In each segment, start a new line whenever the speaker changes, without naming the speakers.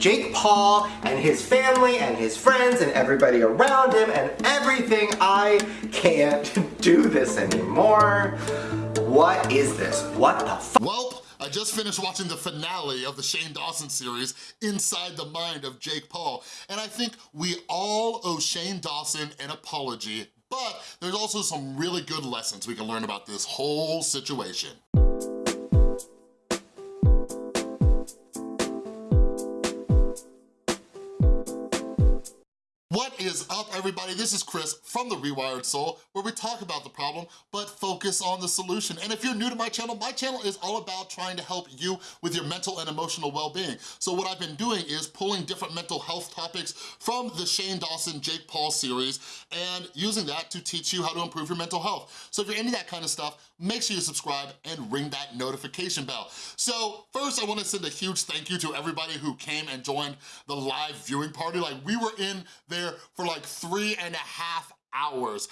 Jake Paul and his family and his friends and everybody around him and everything. I can't do this anymore. What is this? What the f-
Welp, I just finished watching the finale of the Shane Dawson series, Inside the Mind of Jake Paul, and I think we all owe Shane Dawson an apology, but there's also some really good lessons we can learn about this whole situation. Everybody? This is Chris from The Rewired Soul, where we talk about the problem, but focus on the solution. And if you're new to my channel, my channel is all about trying to help you with your mental and emotional well-being. So what I've been doing is pulling different mental health topics from the Shane Dawson, Jake Paul series, and using that to teach you how to improve your mental health. So if you're into that kind of stuff, make sure you subscribe and ring that notification bell. So first, I wanna send a huge thank you to everybody who came and joined the live viewing party. Like, we were in there there for like three and a half hours.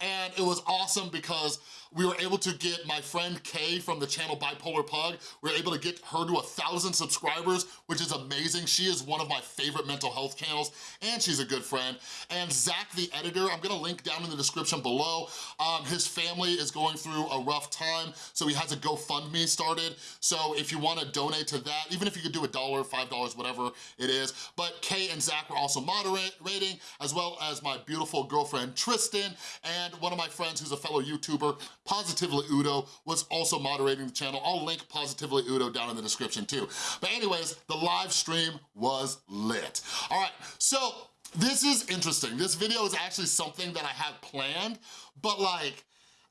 And it was awesome because we were able to get my friend Kay from the channel Bipolar Pug, we were able to get her to a thousand subscribers, which is amazing. She is one of my favorite mental health channels, and she's a good friend. And Zach, the editor, I'm gonna link down in the description below. Um, his family is going through a rough time, so he has a GoFundMe started. So if you wanna donate to that, even if you could do a dollar, five dollars, whatever it is. But Kay and Zach were also moderating, as well as my beautiful girlfriend Tristan, and one of my friends who's a fellow YouTuber, Positively Udo was also moderating the channel. I'll link Positively Udo down in the description too. But anyways, the live stream was lit. All right, so this is interesting. This video is actually something that I had planned, but like,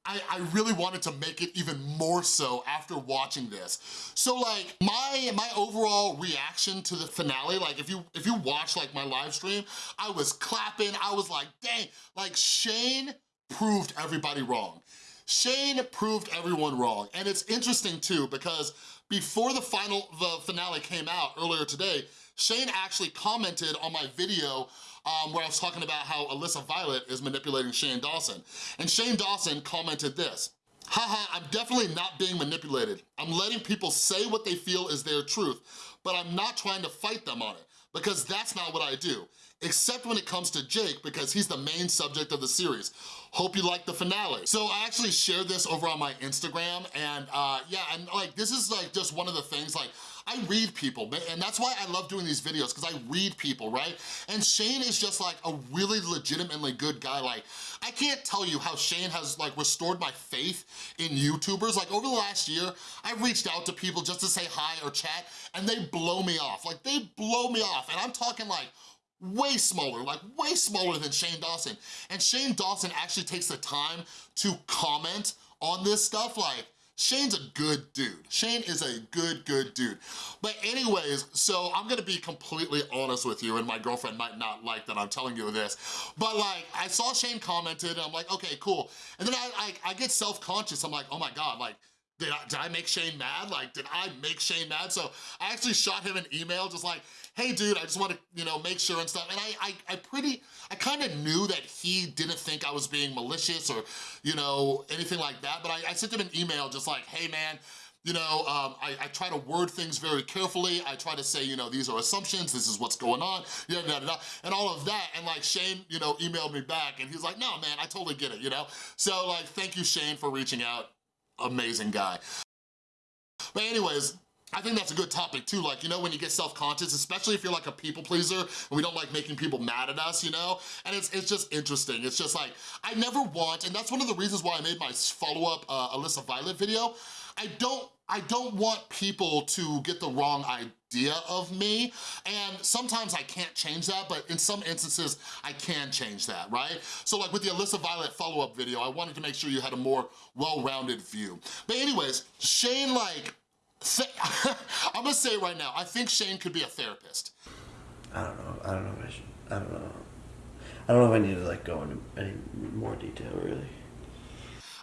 I, I, really wanted to make it even more so after watching this. So like my my overall reaction to the finale, like if you if you watch like my live stream, I was clapping, I was like, dang, like Shane proved everybody wrong. Shane proved everyone wrong. And it's interesting too, because before the final, the finale came out earlier today, Shane actually commented on my video um, where I was talking about how Alyssa Violet is manipulating Shane Dawson. And Shane Dawson commented this, Haha, I'm definitely not being manipulated. I'm letting people say what they feel is their truth, but I'm not trying to fight them on it because that's not what I do, except when it comes to Jake because he's the main subject of the series. Hope you like the finale. So I actually shared this over on my Instagram and uh, yeah, and like this is like just one of the things like, I read people, and that's why I love doing these videos, because I read people, right? And Shane is just like a really legitimately good guy. Like, I can't tell you how Shane has like restored my faith in YouTubers. Like over the last year, I've reached out to people just to say hi or chat, and they blow me off. Like they blow me off, and I'm talking like, way smaller, like way smaller than Shane Dawson. And Shane Dawson actually takes the time to comment on this stuff, like, Shane's a good dude. Shane is a good, good dude. But anyways, so I'm gonna be completely honest with you, and my girlfriend might not like that I'm telling you this, but like, I saw Shane commented, and I'm like, okay, cool. And then I, I, I get self-conscious, I'm like, oh my God, like, did I, did I make Shane mad? Like, did I make Shane mad? So I actually shot him an email just like, hey dude, I just want to, you know, make sure and stuff. And I, I, I pretty, I kind of knew that he didn't think I was being malicious or, you know, anything like that. But I, I sent him an email just like, hey man, you know, um, I, I, try to word things very carefully. I try to say, you know, these are assumptions, this is what's going on, yeah, da, da, da, and all of that. And like Shane, you know, emailed me back and he's like, no, man, I totally get it, you know? So like, thank you, Shane, for reaching out. Amazing guy. But anyways, I think that's a good topic too, like, you know, when you get self-conscious, especially if you're like a people pleaser and we don't like making people mad at us, you know? And it's, it's just interesting. It's just like, I never want, and that's one of the reasons why I made my follow-up uh, Alyssa Violet video, I don't, I don't want people to get the wrong idea of me, and sometimes I can't change that, but in some instances, I can change that, right? So like with the Alyssa Violet follow-up video, I wanted to make sure you had a more well-rounded view. But anyways, Shane like, I'm gonna say right now, I think Shane could be a therapist.
I don't know. I don't know if I should. I don't know. I don't know if I need to like go into any more detail really.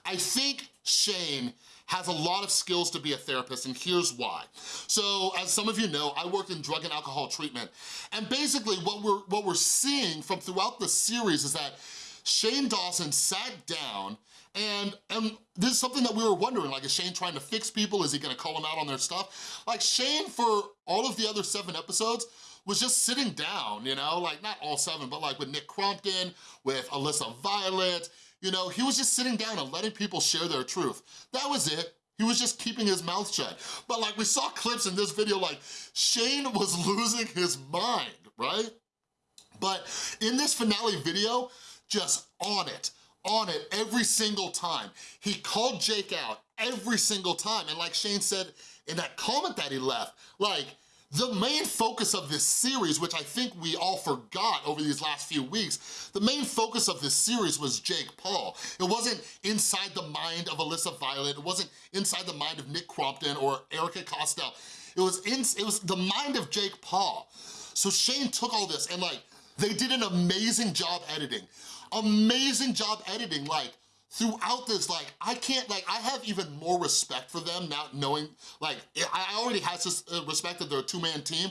I think Shane has a lot of skills to be a therapist and here's why. So as some of you know, I worked in drug and alcohol treatment and basically what we're, what we're seeing from throughout the series is that Shane Dawson sat down And, and this is something that we were wondering, like, is Shane trying to fix people? Is he gonna call them out on their stuff? Like, Shane, for all of the other seven episodes, was just sitting down, you know? Like, not all seven, but like with Nick Crompton, with Alyssa Violet, you know, he was just sitting down and letting people share their truth. That was it. He was just keeping his mouth shut. But like we saw clips in this video, like Shane was losing his mind, right? But in this finale video, just on it, on it every single time. He called Jake out every single time. And like Shane said in that comment that he left, like, the main focus of this series, which I think we all forgot over these last few weeks, the main focus of this series was Jake Paul. It wasn't inside the mind of Alyssa Violet, it wasn't inside the mind of Nick Crompton or Erika Costell. It was, in, it was the mind of Jake Paul. So Shane took all this and like, they did an amazing job editing. Amazing job editing, like, throughout this, like, I can't, like, I have even more respect for them now knowing, like, I already had this uh, respect that they're a two-man team,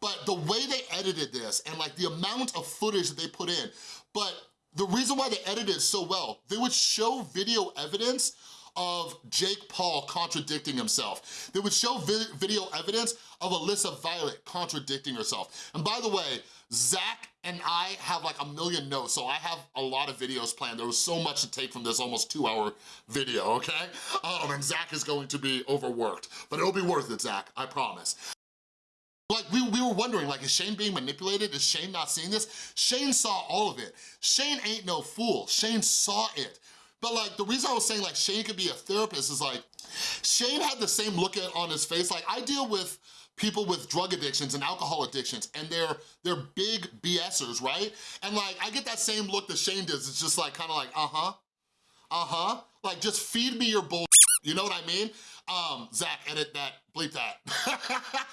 but the way they edited this and like the amount of footage that they put in, but the reason why they edited so well, they would show video evidence of Jake Paul contradicting himself. They would show vi video evidence of Alyssa Violet contradicting herself. And by the way, Zach and I have like a million notes, so I have a lot of videos planned. There was so much to take from this almost two hour video, okay? Um, and Zach is going to be overworked, but it'll be worth it, Zach, I promise. Like, we, we were wondering, like, is Shane being manipulated? Is Shane not seeing this? Shane saw all of it. Shane ain't no fool. Shane saw it. But like, the reason I was saying like Shane could be a therapist is like, Shane had the same look on his face. Like, I deal with people with drug addictions and alcohol addictions and they're they're big BSers, right? And like I get that same look that Shane does. It's just like kind of like, uh-huh, uh-huh. Like just feed me your bull, you know what I mean? Um, Zach, edit that, bleep that.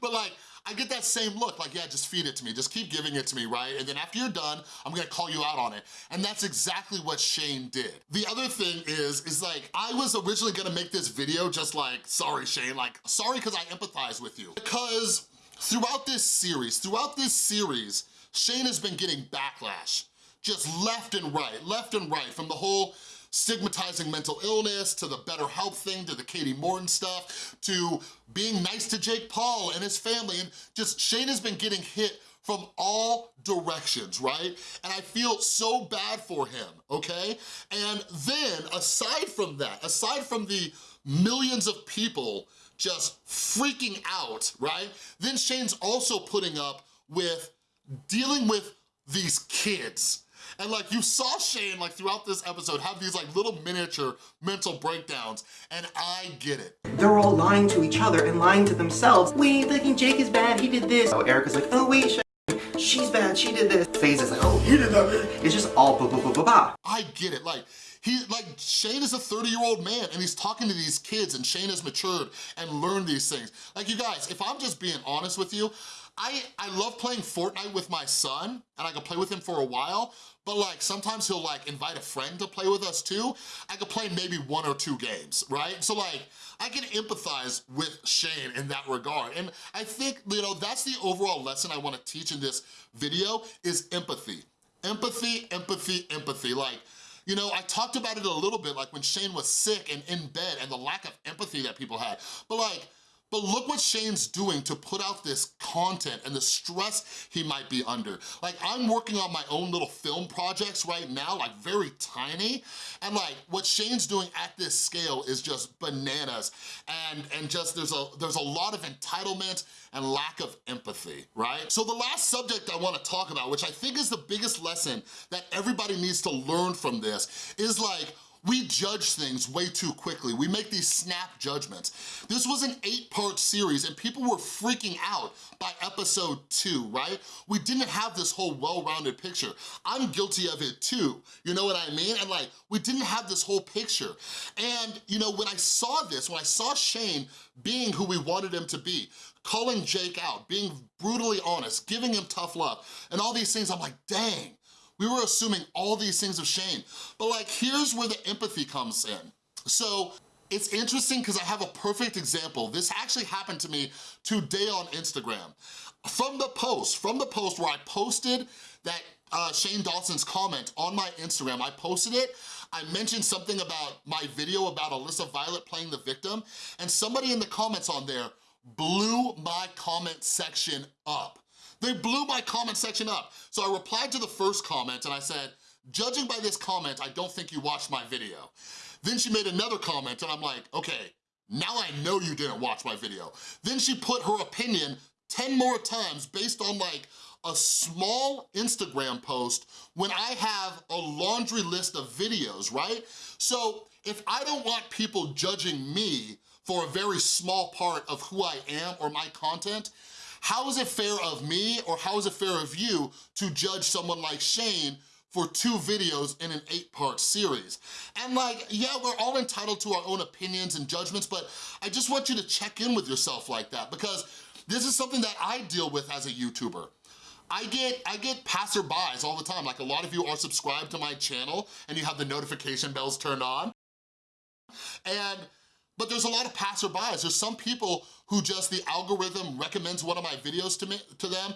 but like, I get that same look, like, yeah, just feed it to me, just keep giving it to me, right? And then after you're done, I'm gonna call you out on it. And that's exactly what Shane did. The other thing is, is like, I was originally gonna make this video just like, sorry Shane, like, sorry because I empathize with you. Because throughout this series, throughout this series, Shane has been getting backlash just left and right, left and right from the whole stigmatizing mental illness, to the better BetterHelp thing, to the Kati Morton stuff, to being nice to Jake Paul and his family, and just Shane has been getting hit from all directions, right? And I feel so bad for him, okay? And then, aside from that, aside from the millions of people just freaking out, right? Then Shane's also putting up with dealing with these kids, and like you saw Shane like throughout this episode have these like little miniature mental breakdowns and I get it.
They're all lying to each other and lying to themselves. Wait, thinking Jake is bad, he did this. Oh, Erika's like, oh wait, she's bad, she did this. FaZe is like, oh, he did that. It's just all ba ba ba ba ba.
I get it, like, he, like, Shane is a 30-year-old man and he's talking to these kids and Shane has matured and learned these things. Like, you guys, if I'm just being honest with you, I, I love playing Fortnite with my son and I can play with him for a while, but like sometimes he'll like invite a friend to play with us too. I could play maybe one or two games, right? So like, I can empathize with Shane in that regard. And I think, you know, that's the overall lesson I wanna teach in this video is empathy. Empathy, empathy, empathy. Like, you know, I talked about it a little bit, like when Shane was sick and in bed and the lack of empathy that people had. But like, but look what Shane's doing to put out this content and the stress he might be under. Like, I'm working on my own little film projects right now, like very tiny, and like, what Shane's doing at this scale is just bananas. And, and just, there's a, there's a lot of entitlement and lack of empathy, right? So the last subject I wanna talk about, which I think is the biggest lesson that everybody needs to learn from this, is like, we judge things way too quickly. We make these snap judgments. This was an eight-part series and people were freaking out by episode two, right? We didn't have this whole well-rounded picture. I'm guilty of it too, you know what I mean? And like, we didn't have this whole picture. And you know, when I saw this, when I saw Shane being who we wanted him to be, calling Jake out, being brutally honest, giving him tough love, and all these things, I'm like, dang, we were assuming all these things of Shane. But like, here's where the empathy comes in. So it's interesting because I have a perfect example. This actually happened to me today on Instagram. From the post, from the post where I posted that uh, Shane Dawson's comment on my Instagram, I posted it, I mentioned something about my video about Alyssa Violet playing the victim, and somebody in the comments on there blew my comment section up. They blew my comment section up. So I replied to the first comment and I said, judging by this comment, I don't think you watched my video. Then she made another comment and I'm like, okay, now I know you didn't watch my video. Then she put her opinion 10 more times based on like a small Instagram post when I have a laundry list of videos, right? So if I don't want people judging me for a very small part of who I am or my content, how is it fair of me or how is it fair of you to judge someone like Shane for two videos in an eight part series. And like, yeah, we're all entitled to our own opinions and judgments, but I just want you to check in with yourself like that because this is something that I deal with as a YouTuber. I get, I get passerbys all the time. Like a lot of you are subscribed to my channel and you have the notification bells turned on. And but there's a lot of passerbys. There's some people who just the algorithm recommends one of my videos to, me, to them.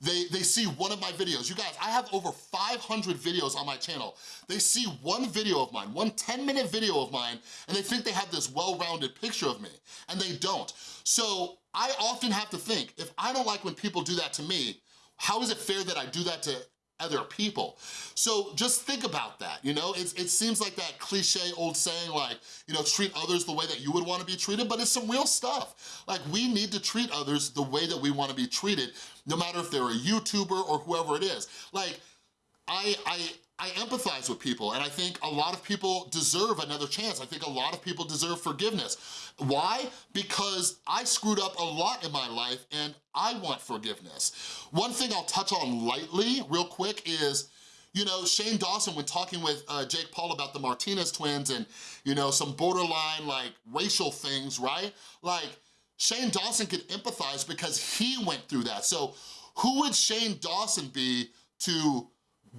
They, they see one of my videos. You guys, I have over 500 videos on my channel. They see one video of mine, one 10 minute video of mine, and they think they have this well-rounded picture of me, and they don't. So I often have to think, if I don't like when people do that to me, how is it fair that I do that to other people. So just think about that, you know? It's, it seems like that cliche old saying like, you know, treat others the way that you would wanna be treated, but it's some real stuff. Like we need to treat others the way that we wanna be treated, no matter if they're a YouTuber or whoever it is. Like, I, I, I empathize with people and I think a lot of people deserve another chance. I think a lot of people deserve forgiveness. Why? Because I screwed up a lot in my life and I want forgiveness. One thing I'll touch on lightly real quick is you know, Shane Dawson, when talking with uh, Jake Paul about the Martinez twins and, you know, some borderline, like, racial things, right? Like, Shane Dawson could empathize because he went through that. So who would Shane Dawson be to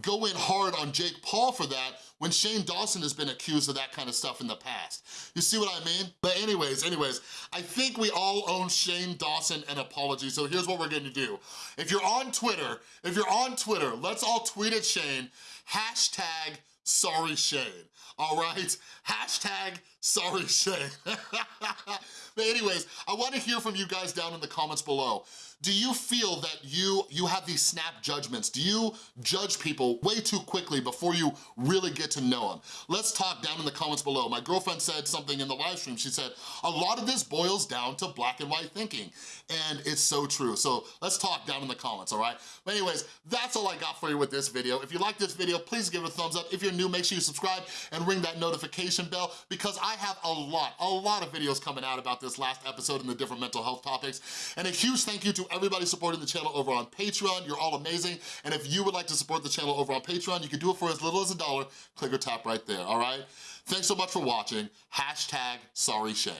go in hard on Jake Paul for that when Shane Dawson has been accused of that kind of stuff in the past. You see what I mean? But anyways, anyways, I think we all owe Shane Dawson an apology, so here's what we're gonna do. If you're on Twitter, if you're on Twitter, let's all tweet at Shane, hashtag sorry Shane, all right? Hashtag sorry Shane. but anyways, I wanna hear from you guys down in the comments below. Do you feel that you, you have these snap judgments? Do you judge people way too quickly before you really get to know them? Let's talk down in the comments below. My girlfriend said something in the live stream. She said, a lot of this boils down to black and white thinking. And it's so true. So let's talk down in the comments, all right? But anyways, that's all I got for you with this video. If you like this video, please give it a thumbs up. If you're new, make sure you subscribe and ring that notification bell because I have a lot, a lot of videos coming out about this last episode and the different mental health topics. And a huge thank you to everybody supporting the channel over on Patreon. You're all amazing. And if you would like to support the channel over on Patreon, you can do it for as little as a dollar. Click or tap right there, all right? Thanks so much for watching. Hashtag sorry Shane.